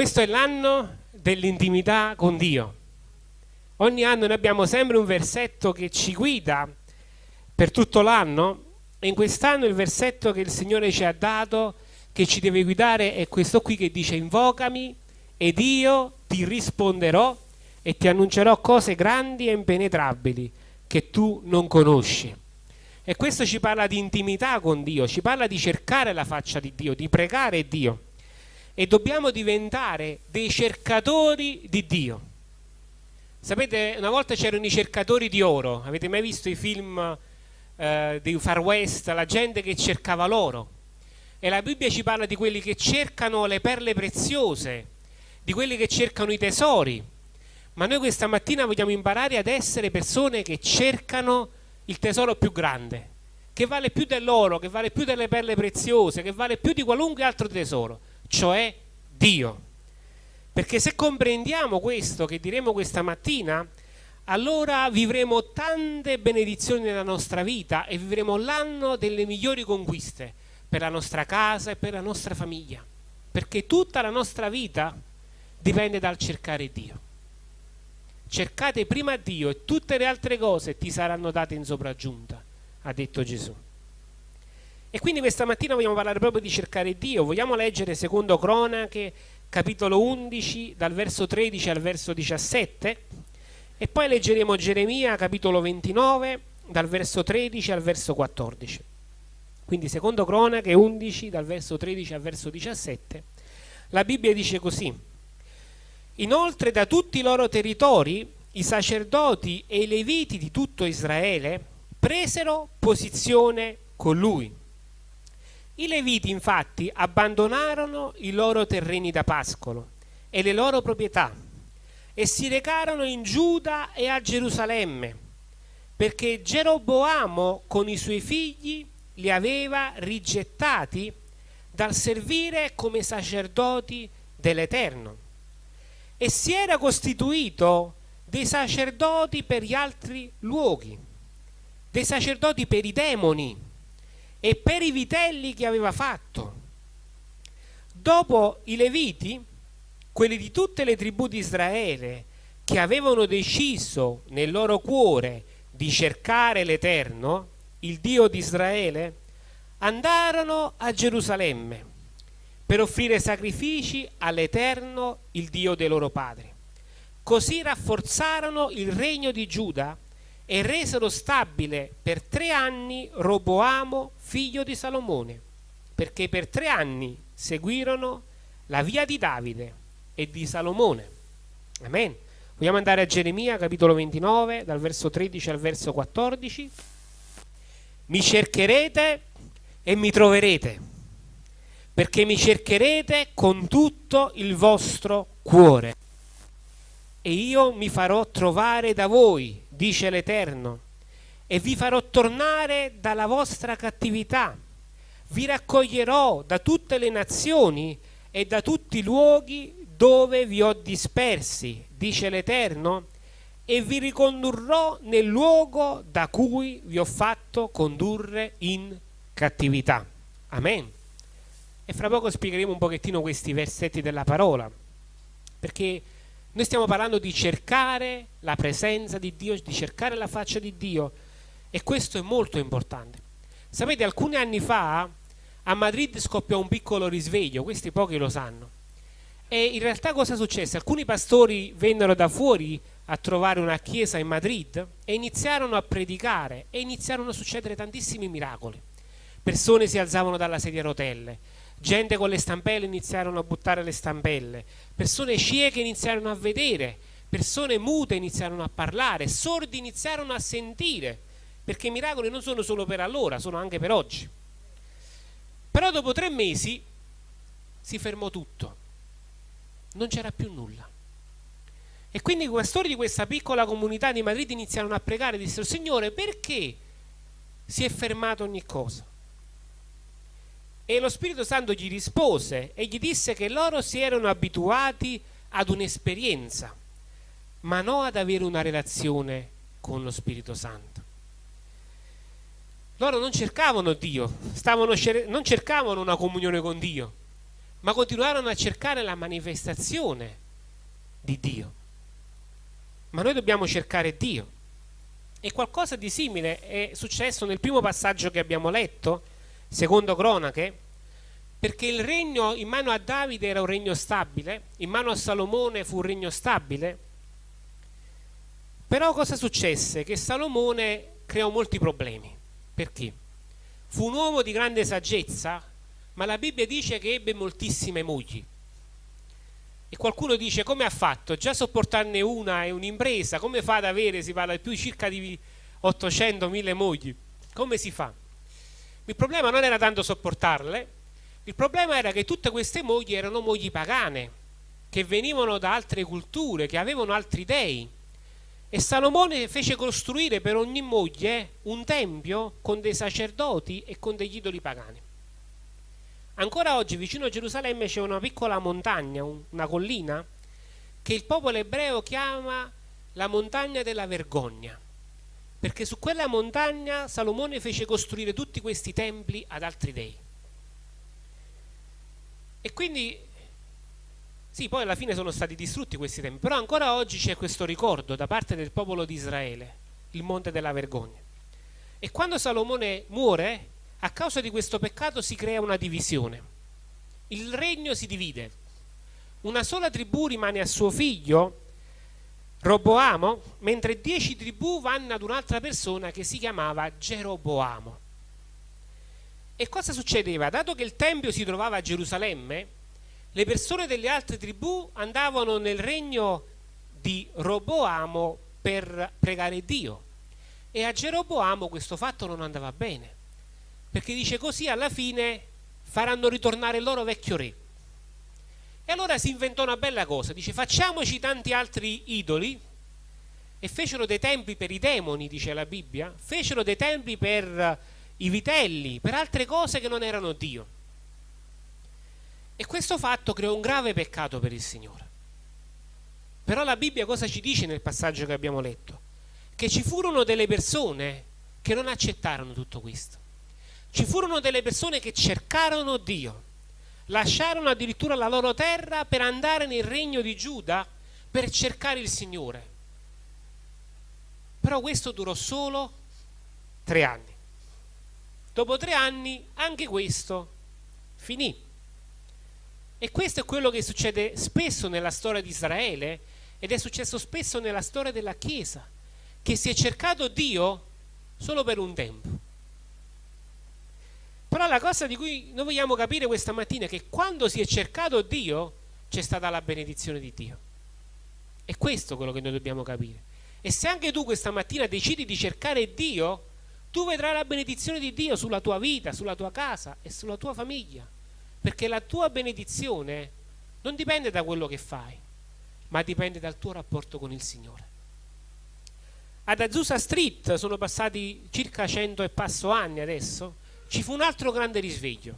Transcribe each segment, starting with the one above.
questo è l'anno dell'intimità con Dio. Ogni anno noi abbiamo sempre un versetto che ci guida per tutto l'anno e in quest'anno il versetto che il Signore ci ha dato, che ci deve guidare, è questo qui che dice invocami ed io ti risponderò e ti annuncerò cose grandi e impenetrabili che tu non conosci. E questo ci parla di intimità con Dio, ci parla di cercare la faccia di Dio, di pregare Dio. E dobbiamo diventare dei cercatori di Dio. Sapete, una volta c'erano i cercatori di oro, avete mai visto i film eh, dei Far West, la gente che cercava l'oro? E la Bibbia ci parla di quelli che cercano le perle preziose, di quelli che cercano i tesori. Ma noi questa mattina vogliamo imparare ad essere persone che cercano il tesoro più grande, che vale più dell'oro, che vale più delle perle preziose, che vale più di qualunque altro tesoro, cioè Dio. Perché se comprendiamo questo che diremo questa mattina, allora vivremo tante benedizioni nella nostra vita e vivremo l'anno delle migliori conquiste per la nostra casa e per la nostra famiglia. Perché tutta la nostra vita dipende dal cercare Dio. Cercate prima Dio e tutte le altre cose ti saranno date in sopraggiunta, ha detto Gesù. E quindi questa mattina vogliamo parlare proprio di cercare Dio, vogliamo leggere secondo Cronache capitolo 11 dal verso 13 al verso 17 e poi leggeremo Geremia capitolo 29 dal verso 13 al verso 14 quindi secondo cronache 11 dal verso 13 al verso 17 la Bibbia dice così. Inoltre da tutti i loro territori i sacerdoti e i leviti di tutto Israele presero posizione con lui i Leviti infatti abbandonarono i loro terreni da pascolo e le loro proprietà e si recarono in Giuda e a Gerusalemme perché Geroboamo con i suoi figli li aveva rigettati dal servire come sacerdoti dell'Eterno. E si era costituito dei sacerdoti per gli altri luoghi, dei sacerdoti per i demoni e per i vitelli che aveva fatto. Dopo i Leviti, quelli di tutte le tribù di Israele che avevano deciso nel loro cuore di cercare l'Eterno, il Dio di Israele, andarono a Gerusalemme per offrire sacrifici all'Eterno, il Dio dei loro padri. Così rafforzarono il regno di Giuda e resero stabile per tre anni Roboamo, figlio di Salomone, perché per tre anni seguirono la via di Davide e di Salomone. Amen. Vogliamo andare a Geremia capitolo 29 dal verso 13 al verso 14. Mi cercherete e mi troverete, perché mi cercherete con tutto il vostro cuore. E io mi farò trovare da voi dice l'Eterno, e vi farò tornare dalla vostra cattività. Vi raccoglierò da tutte le nazioni e da tutti i luoghi dove vi ho dispersi, dice l'Eterno, e vi ricondurrò nel luogo da cui vi ho fatto condurre in cattività. Amen. E fra poco spiegheremo un pochettino questi versetti della parola, perché noi stiamo parlando di cercare la presenza di Dio, di cercare la faccia di Dio e questo è molto importante. Sapete, alcuni anni fa a Madrid scoppiò un piccolo risveglio, questi pochi lo sanno. E in realtà cosa successe? Alcuni pastori vennero da fuori a trovare una chiesa in Madrid e iniziarono a predicare e iniziarono a succedere tantissimi miracoli. Persone si alzavano dalla sedia a rotelle, gente con le stampelle iniziarono a buttare le stampelle, persone cieche iniziarono a vedere, persone mute iniziarono a parlare, sordi iniziarono a sentire, perché i miracoli non sono solo per allora, sono anche per oggi. Però dopo tre mesi si fermò tutto, non c'era più nulla. E quindi i pastori di questa piccola comunità di Madrid iniziarono a pregare, dissero, Signore, perché si è fermato ogni cosa? E lo Spirito Santo gli rispose e gli disse che loro si erano abituati ad un'esperienza, ma non ad avere una relazione con lo Spirito Santo. Loro non cercavano Dio, stavano, non cercavano una comunione con Dio, ma continuarono a cercare la manifestazione di Dio. Ma noi dobbiamo cercare Dio. E qualcosa di simile è successo nel primo passaggio che abbiamo letto, secondo Cronache, perché il regno in mano a Davide era un regno stabile, in mano a Salomone fu un regno stabile, però cosa successe? Che Salomone creò molti problemi. Perché? Fu un uomo di grande saggezza, ma la Bibbia dice che ebbe moltissime mogli. E qualcuno dice come ha fatto? Già sopportarne una è un'impresa, come fa ad avere, si parla di più circa di 800.000 mogli? Come si fa? Il problema non era tanto sopportarle, il problema era che tutte queste mogli erano mogli pagane, che venivano da altre culture, che avevano altri dei. E Salomone fece costruire per ogni moglie un tempio con dei sacerdoti e con degli idoli pagani. Ancora oggi vicino a Gerusalemme c'è una piccola montagna, una collina, che il popolo ebreo chiama la montagna della vergogna, perché su quella montagna Salomone fece costruire tutti questi templi ad altri dei. E quindi, sì, poi alla fine sono stati distrutti questi templi, però ancora oggi c'è questo ricordo da parte del popolo di Israele, il monte della vergogna. E quando Salomone muore, a causa di questo peccato si crea una divisione. Il regno si divide. Una sola tribù rimane a suo figlio, Roboamo, mentre dieci tribù vanno ad un'altra persona che si chiamava Geroboamo. E cosa succedeva? Dato che il Tempio si trovava a Gerusalemme, le persone delle altre tribù andavano nel regno di Roboamo per pregare Dio. E a Geroboamo questo fatto non andava bene perché dice così alla fine faranno ritornare il loro vecchio re. E allora si inventò una bella cosa, dice facciamoci tanti altri idoli e fecero dei templi per i demoni, dice la Bibbia, fecero dei templi per i vitelli, per altre cose che non erano Dio. E questo fatto creò un grave peccato per il Signore. Però la Bibbia cosa ci dice nel passaggio che abbiamo letto? Che ci furono delle persone che non accettarono tutto questo ci furono delle persone che cercarono Dio, lasciarono addirittura la loro terra per andare nel regno di Giuda per cercare il Signore. Però questo durò solo tre anni. Dopo tre anni anche questo finì. E questo è quello che succede spesso nella storia di Israele ed è successo spesso nella storia della Chiesa, che si è cercato Dio solo per un tempo però la cosa di cui noi vogliamo capire questa mattina è che quando si è cercato Dio c'è stata la benedizione di Dio. È questo quello che noi dobbiamo capire. E se anche tu questa mattina decidi di cercare Dio, tu vedrai la benedizione di Dio sulla tua vita, sulla tua casa e sulla tua famiglia. Perché la tua benedizione non dipende da quello che fai, ma dipende dal tuo rapporto con il Signore. Ad Azusa Street sono passati circa cento e passo anni adesso, ci fu un altro grande risveglio.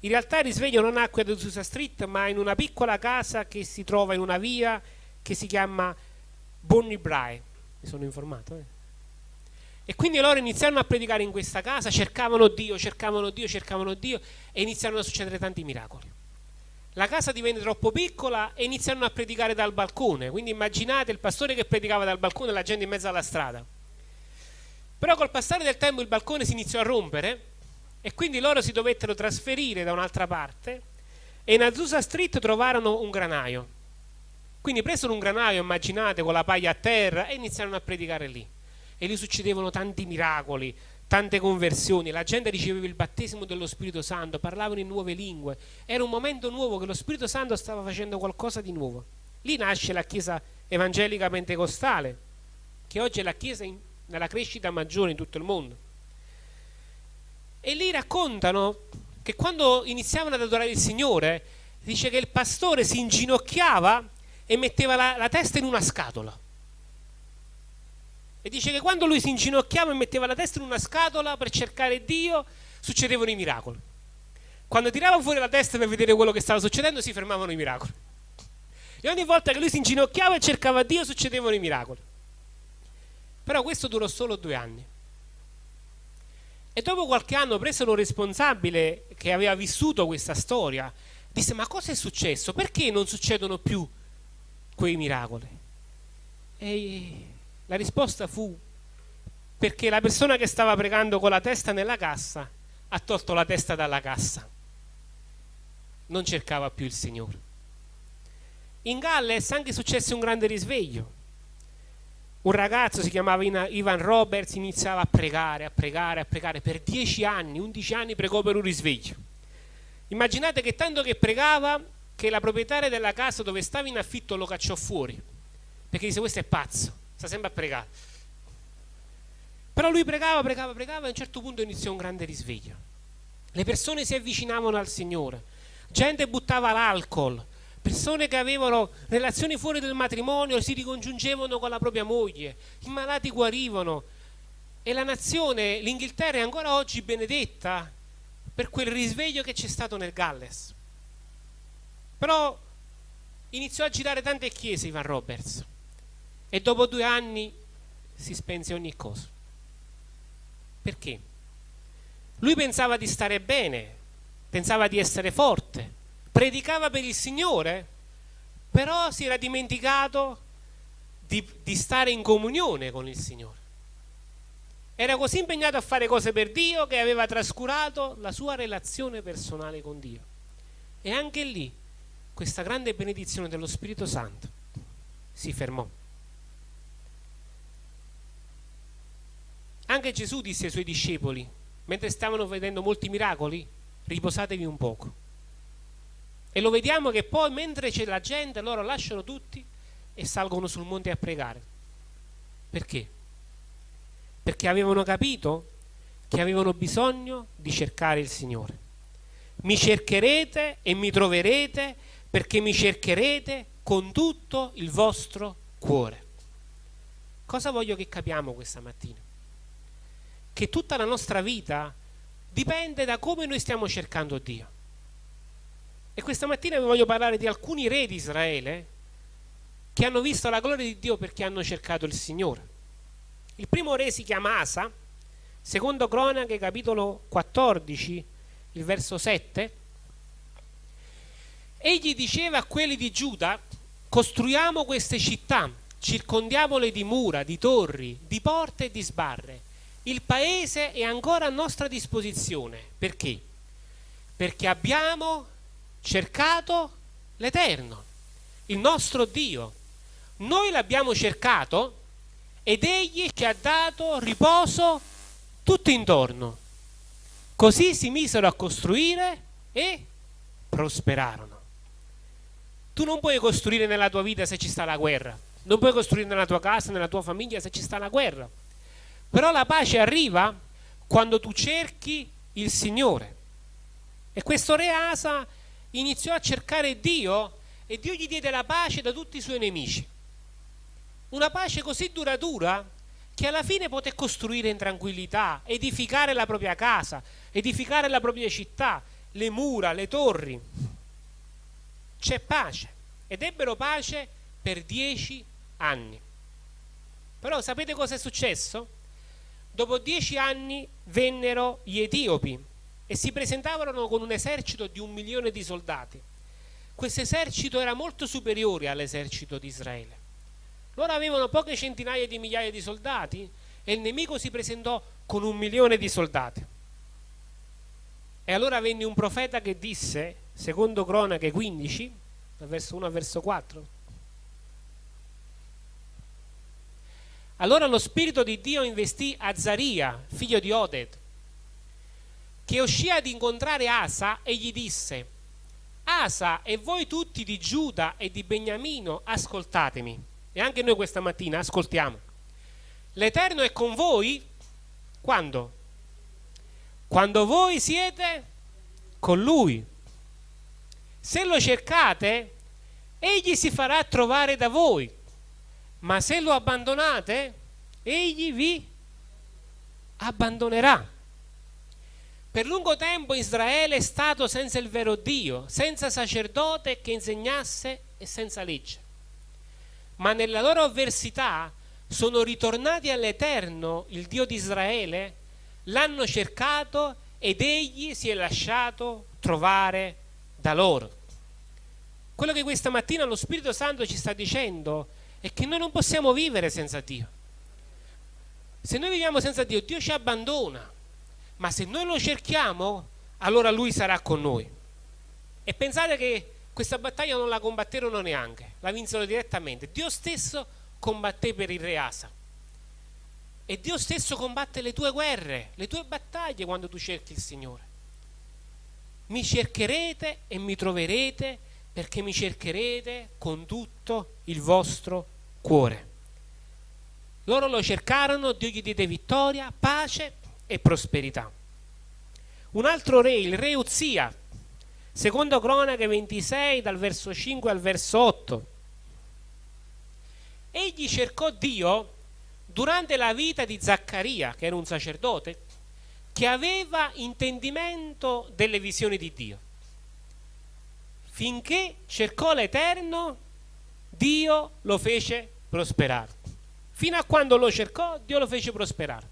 In realtà il risveglio non nacque ad Azusa Street, ma in una piccola casa che si trova in una via che si chiama Bonnie Bray. Mi sono informato. Eh? E quindi loro iniziarono a predicare in questa casa, cercavano Dio, cercavano Dio, cercavano Dio e iniziarono a succedere tanti miracoli. La casa divenne troppo piccola e iniziarono a predicare dal balcone. Quindi immaginate il pastore che predicava dal balcone e la gente in mezzo alla strada. Però col passare del tempo il balcone si iniziò a rompere e quindi loro si dovettero trasferire da un'altra parte e in Azusa Street trovarono un granaio. Quindi presero un granaio, immaginate, con la paglia a terra e iniziarono a predicare lì. E lì succedevano tanti miracoli, tante conversioni, la gente riceveva il battesimo dello Spirito Santo, parlavano in nuove lingue. Era un momento nuovo che lo Spirito Santo stava facendo qualcosa di nuovo. Lì nasce la Chiesa evangelica pentecostale, che oggi è la Chiesa in, nella crescita maggiore in tutto il mondo. E lì raccontano che quando iniziavano ad adorare il Signore, dice che il pastore si inginocchiava e metteva la, la testa in una scatola. E dice che quando lui si inginocchiava e metteva la testa in una scatola per cercare Dio, succedevano i miracoli. Quando tirava fuori la testa per vedere quello che stava succedendo, si fermavano i miracoli. E ogni volta che lui si inginocchiava e cercava Dio, succedevano i miracoli. Però questo durò solo due anni. E dopo qualche anno presero un responsabile che aveva vissuto questa storia disse ma cosa è successo? Perché non succedono più quei miracoli? E la risposta fu perché la persona che stava pregando con la testa nella cassa ha tolto la testa dalla cassa. Non cercava più il Signore. In Galles anche successe un grande risveglio. Un ragazzo si chiamava Ivan Roberts, iniziava a pregare, a pregare, a pregare per dieci anni, undici anni pregò per un risveglio. Immaginate che tanto che pregava che la proprietaria della casa dove stava in affitto lo cacciò fuori, perché disse questo è pazzo, sta sempre a pregare. Però lui pregava, pregava, pregava e a un certo punto iniziò un grande risveglio. Le persone si avvicinavano al Signore, gente buttava l'alcol, persone che avevano relazioni fuori del matrimonio si ricongiungevano con la propria moglie, i malati guarivano e la nazione, l'Inghilterra è ancora oggi benedetta per quel risveglio che c'è stato nel Galles. Però iniziò a girare tante chiese Ivan Roberts e dopo due anni si spense ogni cosa. Perché? Lui pensava di stare bene, pensava di essere forte, predicava per il Signore, però si era dimenticato di, di stare in comunione con il Signore. Era così impegnato a fare cose per Dio che aveva trascurato la sua relazione personale con Dio. E anche lì questa grande benedizione dello Spirito Santo si fermò. Anche Gesù disse ai suoi discepoli, mentre stavano vedendo molti miracoli, riposatevi un poco. E lo vediamo che poi mentre c'è la gente, loro lasciano tutti e salgono sul monte a pregare. Perché? Perché avevano capito che avevano bisogno di cercare il Signore. Mi cercherete e mi troverete perché mi cercherete con tutto il vostro cuore. Cosa voglio che capiamo questa mattina? Che tutta la nostra vita dipende da come noi stiamo cercando Dio. E questa mattina vi voglio parlare di alcuni re di Israele che hanno visto la gloria di Dio perché hanno cercato il Signore. Il primo re si chiama Asa, secondo Cronache capitolo 14, il verso 7. Egli diceva a quelli di Giuda, costruiamo queste città, circondiamole di mura, di torri, di porte e di sbarre. Il paese è ancora a nostra disposizione. Perché? Perché abbiamo cercato l'Eterno, il nostro Dio. Noi l'abbiamo cercato ed Egli ci ha dato riposo tutto intorno. Così si misero a costruire e prosperarono. Tu non puoi costruire nella tua vita se ci sta la guerra, non puoi costruire nella tua casa, nella tua famiglia se ci sta la guerra. Però la pace arriva quando tu cerchi il Signore. E questo re Asa iniziò a cercare Dio e Dio gli diede la pace da tutti i suoi nemici. Una pace così duratura che alla fine poté costruire in tranquillità, edificare la propria casa, edificare la propria città, le mura, le torri. C'è pace ed ebbero pace per dieci anni. Però sapete cosa è successo? Dopo dieci anni vennero gli etiopi e si presentavano con un esercito di un milione di soldati. Questo esercito era molto superiore all'esercito di Israele. Loro avevano poche centinaia di migliaia di soldati e il nemico si presentò con un milione di soldati. E allora venne un profeta che disse, secondo Cronache 15, dal verso 1 al verso 4, allora lo spirito di Dio investì Azaria, figlio di Oded, che uscì ad incontrare Asa e gli disse Asa e voi tutti di Giuda e di Beniamino ascoltatemi. E anche noi questa mattina ascoltiamo. l'Eterno è con voi? Quando? quando voi siete con Lui. Se lo cercate egli si farà trovare da voi ma se lo abbandonate egli vi abbandonerà per lungo tempo Israele è stato senza il vero Dio, senza sacerdote che insegnasse e senza legge. Ma nella loro avversità sono ritornati all'Eterno, il Dio di Israele, l'hanno cercato ed egli si è lasciato trovare da loro. Quello che questa mattina lo Spirito Santo ci sta dicendo è che noi non possiamo vivere senza Dio. Se noi viviamo senza Dio, Dio ci abbandona, ma se noi lo cerchiamo, allora Lui sarà con noi. E pensate che questa battaglia non la combatterono neanche, la vinsero direttamente. Dio stesso combatté per il re Asa. E Dio stesso combatte le tue guerre, le tue battaglie quando tu cerchi il Signore. Mi cercherete e mi troverete perché mi cercherete con tutto il vostro cuore. Loro lo cercarono, Dio gli diede vittoria, pace e prosperità. Un altro re, il re Uzia, secondo Cronache 26 dal verso 5 al verso 8. Egli cercò Dio durante la vita di Zaccaria, che era un sacerdote, che aveva intendimento delle visioni di Dio finché cercò l'Eterno, Dio lo fece prosperare. Fino a quando lo cercò, Dio lo fece prosperare.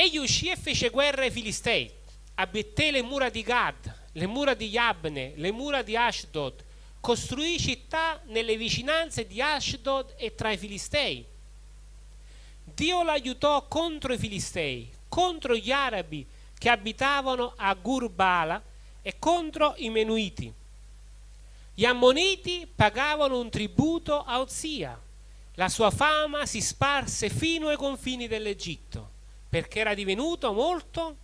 Egli uscì e fece guerra ai Filistei, abetté le mura di Gad, le mura di Yabne, le mura di Ashdod, costruì città nelle vicinanze di Ashdod e tra i Filistei. Dio l'aiutò contro i Filistei, contro gli arabi che abitavano a Gurbala e contro i Menuiti. Gli Ammoniti pagavano un tributo a Ozia. La sua fama si sparse fino ai confini dell'Egitto, perché era divenuto molto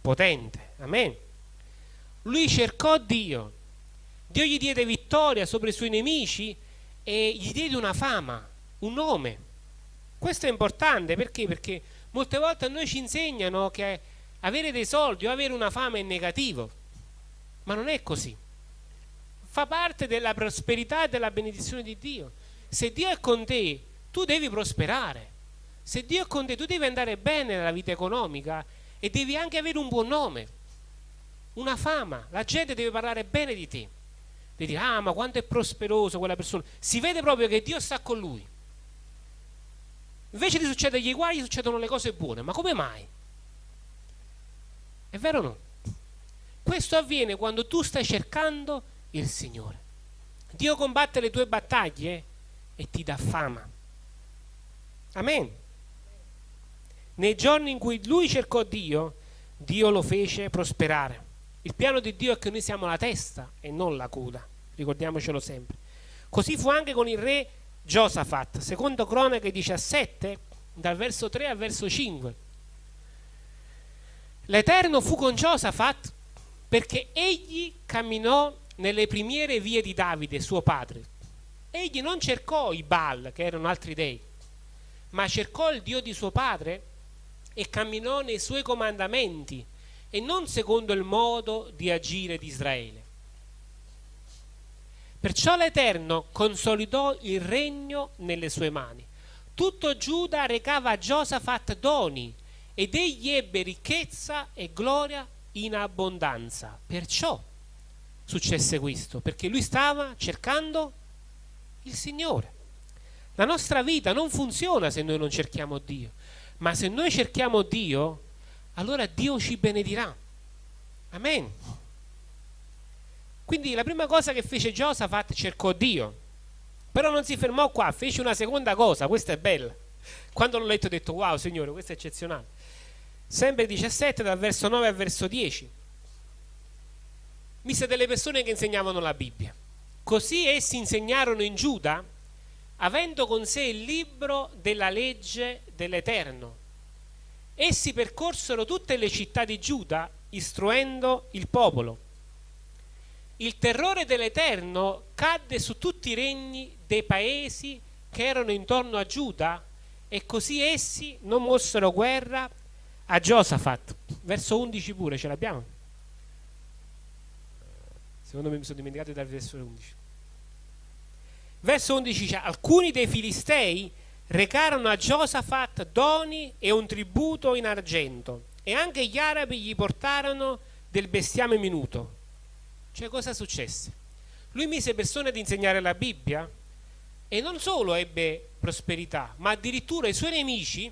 potente. Amen. Lui cercò Dio. Dio gli diede vittoria sopra i suoi nemici e gli diede una fama, un nome. Questo è importante perché? Perché molte volte a noi ci insegnano che avere dei soldi o avere una fama è negativo ma non è così. Fa parte della prosperità e della benedizione di Dio. Se Dio è con te, tu devi prosperare. Se Dio è con te, tu devi andare bene nella vita economica e devi anche avere un buon nome, una fama. La gente deve parlare bene di te. Devi dire, ah, ma quanto è prosperoso quella persona. Si vede proprio che Dio sta con lui. Invece di succedere gli guai, succedono le cose buone. Ma come mai? È vero o no? Questo avviene quando tu stai cercando il Signore. Dio combatte le tue battaglie e ti dà fama. Amen. Nei giorni in cui lui cercò Dio, Dio lo fece prosperare. Il piano di Dio è che noi siamo la testa e non la coda, ricordiamocelo sempre. Così fu anche con il re Giosafat, secondo Cronache 17, dal verso 3 al verso 5. L'Eterno fu con Giosafat perché egli camminò nelle primiere vie di Davide, suo padre. Egli non cercò i Baal, che erano altri dei, ma cercò il Dio di suo padre e camminò nei suoi comandamenti e non secondo il modo di agire di Israele. Perciò l'Eterno consolidò il regno nelle sue mani. Tutto Giuda recava a Giosafat doni ed egli ebbe ricchezza e gloria in abbondanza. Perciò successe questo, perché lui stava cercando il Signore. La nostra vita non funziona se noi non cerchiamo Dio, ma se noi cerchiamo Dio, allora Dio ci benedirà. Amen. Quindi la prima cosa che fece Giosafat cercò Dio, però non si fermò qua, fece una seconda cosa, questa è bella. Quando l'ho letto ho detto wow Signore, questo è eccezionale sempre 17 dal verso 9 al verso 10 mise delle persone che insegnavano la Bibbia così essi insegnarono in Giuda avendo con sé il libro della legge dell'Eterno essi percorsero tutte le città di Giuda istruendo il popolo il terrore dell'Eterno cadde su tutti i regni dei paesi che erano intorno a Giuda e così essi non mossero guerra a Giosafat, verso 11 pure, ce l'abbiamo? Secondo me mi sono dimenticato dal verso 11. Verso 11 dice, alcuni dei filistei recarono a Giosafat doni e un tributo in argento e anche gli arabi gli portarono del bestiame minuto. Cioè cosa successe? Lui mise persone ad insegnare la Bibbia e non solo ebbe prosperità, ma addirittura i suoi nemici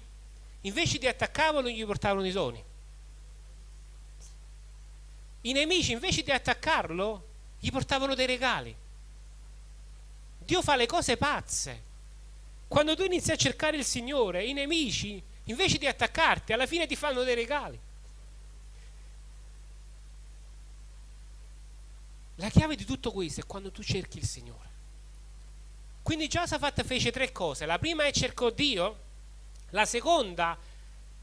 invece di attaccarlo gli portavano i doni. I nemici invece di attaccarlo gli portavano dei regali. Dio fa le cose pazze. Quando tu inizi a cercare il Signore, i nemici, invece di attaccarti, alla fine ti fanno dei regali. La chiave di tutto questo è quando tu cerchi il Signore. Quindi Giosafat fece tre cose. La prima è cercò Dio, la seconda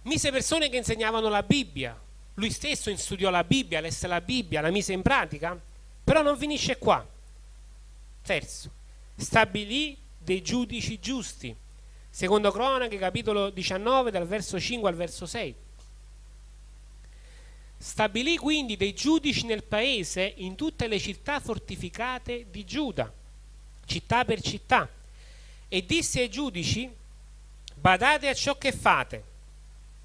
mise persone che insegnavano la Bibbia. Lui stesso studiò la Bibbia, lesse la Bibbia, la mise in pratica, però non finisce qua. Terzo, stabilì dei giudici giusti. Secondo Cronache, capitolo 19, dal verso 5 al verso 6. Stabilì quindi dei giudici nel paese in tutte le città fortificate di Giuda, città per città, e disse ai giudici, badate a ciò che fate,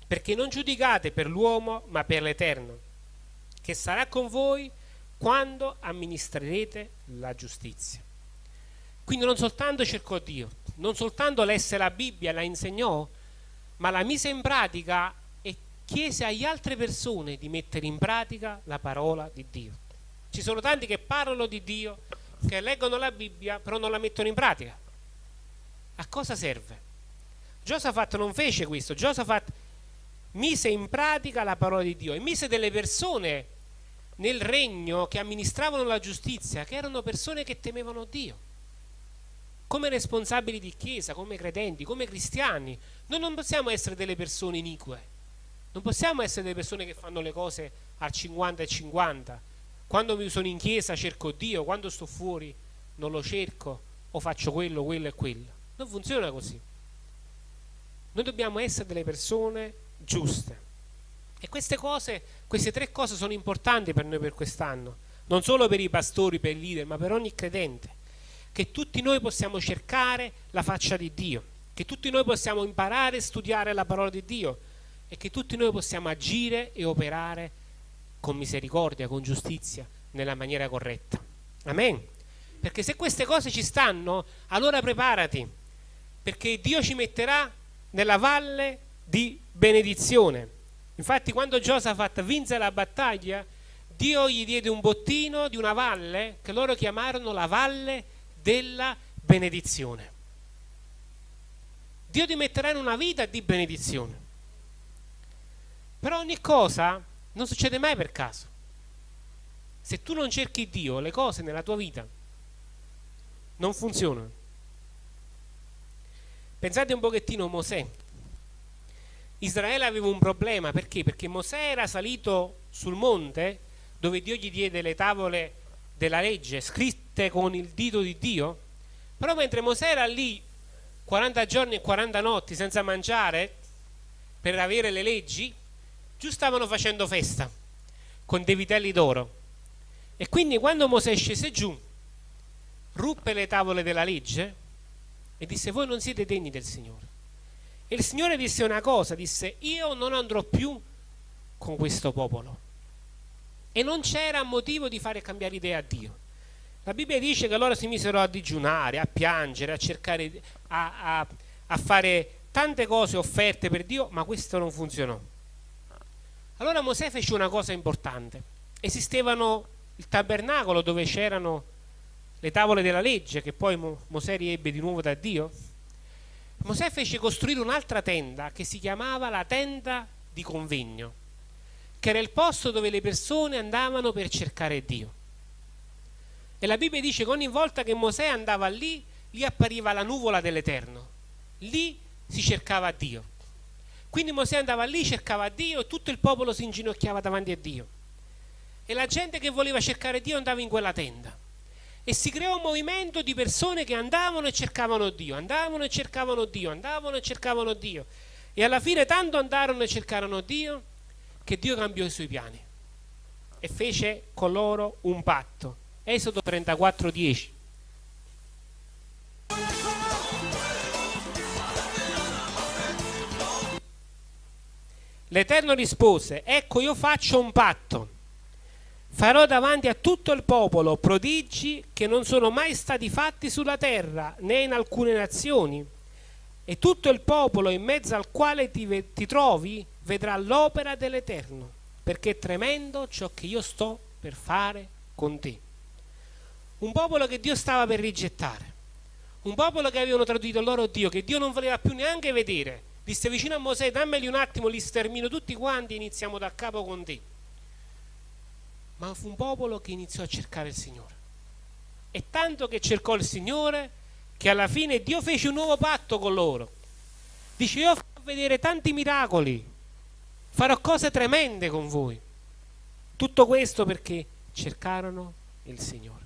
perché non giudicate per l'uomo, ma per l'Eterno, che sarà con voi quando amministrerete la giustizia. Quindi non soltanto cercò Dio, non soltanto lesse la Bibbia, la insegnò, ma la mise in pratica e chiese agli altre persone di mettere in pratica la parola di Dio. Ci sono tanti che parlano di Dio, che leggono la Bibbia, però non la mettono in pratica. A cosa serve? Giosafat non fece questo, Giosafat mise in pratica la parola di Dio e mise delle persone nel regno che amministravano la giustizia, che erano persone che temevano Dio come responsabili di chiesa, come credenti, come cristiani, noi non possiamo essere delle persone inique, non possiamo essere delle persone che fanno le cose al 50 e 50. Quando sono in chiesa cerco Dio, quando sto fuori non lo cerco o faccio quello, quello e quello. Non funziona così. Noi dobbiamo essere delle persone giuste. E queste cose, queste tre cose sono importanti per noi per quest'anno, non solo per i pastori, per i leader, ma per ogni credente che tutti noi possiamo cercare la faccia di Dio, che tutti noi possiamo imparare e studiare la parola di Dio e che tutti noi possiamo agire e operare con misericordia, con giustizia, nella maniera corretta. Amen. Perché se queste cose ci stanno, allora preparati, perché Dio ci metterà nella valle di benedizione. Infatti quando Giosafat vinse la battaglia, Dio gli diede un bottino di una valle che loro chiamarono la valle di della benedizione. Dio ti metterà in una vita di benedizione. Però ogni cosa non succede mai per caso. Se tu non cerchi Dio, le cose nella tua vita non funzionano. Pensate un pochettino a Mosè. Israele aveva un problema perché? Perché Mosè era salito sul monte dove Dio gli diede le tavole della legge scritte con il dito di Dio, però mentre Mosè era lì 40 giorni e 40 notti senza mangiare per avere le leggi, giù stavano facendo festa con dei vitelli d'oro. E quindi quando Mosè scese giù, ruppe le tavole della legge e disse voi non siete degni del Signore. E il Signore disse una cosa, disse io non andrò più con questo popolo e non c'era motivo di fare cambiare idea a Dio. La Bibbia dice che loro si misero a digiunare, a piangere, a cercare, a, a, a fare tante cose offerte per Dio, ma questo non funzionò. Allora Mosè fece una cosa importante. Esistevano il tabernacolo dove c'erano le tavole della legge che poi Mosè riebbe di nuovo da Dio. Mosè fece costruire un'altra tenda che si chiamava la tenda di convegno che era il posto dove le persone andavano per cercare Dio. E la Bibbia dice che ogni volta che Mosè andava lì, lì appariva la nuvola dell'Eterno. Lì si cercava Dio. Quindi Mosè andava lì, cercava Dio e tutto il popolo si inginocchiava davanti a Dio. E la gente che voleva cercare Dio andava in quella tenda. E si creò un movimento di persone che andavano e cercavano Dio, andavano e cercavano Dio, andavano e cercavano Dio. E alla fine tanto andarono e cercarono Dio che Dio cambiò i suoi piani e fece con loro un patto. Esodo 34, 10. L'Eterno rispose, ecco io faccio un patto, farò davanti a tutto il popolo prodigi che non sono mai stati fatti sulla terra né in alcune nazioni, e tutto il popolo in mezzo al quale ti, ti trovi vedrà l'opera dell'Eterno, perché è tremendo ciò che io sto per fare con te. un popolo che Dio stava per rigettare, un popolo che avevano tradito loro Dio, che Dio non voleva più neanche vedere. Disse vicino a Mosè, dammeli un attimo, li stermino tutti quanti e iniziamo da capo con te. Ma fu un popolo che iniziò a cercare il Signore. E tanto che cercò il Signore, che alla fine Dio fece un nuovo patto con loro. Dice, io farò vedere tanti miracoli, farò cose tremende con voi. Tutto questo perché cercarono il Signore.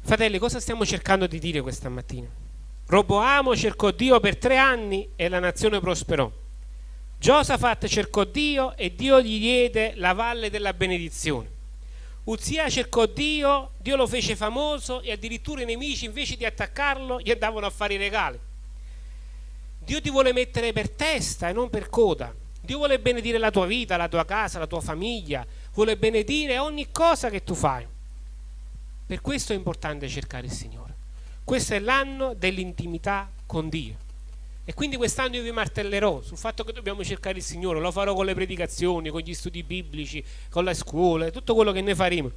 Fratelli, cosa stiamo cercando di dire questa mattina? Roboamo cercò Dio per tre anni e la nazione prosperò. Giosafat cercò Dio e Dio gli diede la valle della benedizione. Uzia cercò Dio, Dio lo fece famoso e addirittura i nemici invece di attaccarlo gli davano a fare i regali. Dio ti vuole mettere per testa e non per coda. Dio vuole benedire la tua vita, la tua casa, la tua famiglia, vuole benedire ogni cosa che tu fai. Per questo è importante cercare il Signore. Questo è l'anno dell'intimità con Dio. E quindi quest'anno io vi martellerò sul fatto che dobbiamo cercare il Signore, lo farò con le predicazioni, con gli studi biblici, con le scuole, tutto quello che ne faremo,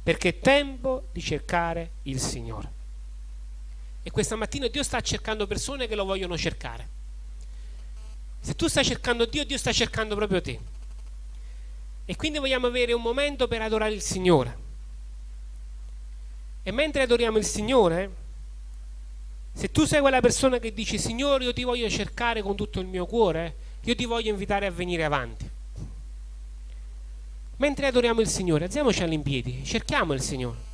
perché è tempo di cercare il Signore. E questa mattina Dio sta cercando persone che lo vogliono cercare. Se tu stai cercando Dio, Dio sta cercando proprio te. E quindi vogliamo avere un momento per adorare il Signore. E mentre adoriamo il Signore, se tu sei quella persona che dice Signore io ti voglio cercare con tutto il mio cuore, io ti voglio invitare a venire avanti. Mentre adoriamo il Signore, alziamoci all'impiedi, cerchiamo il Signore.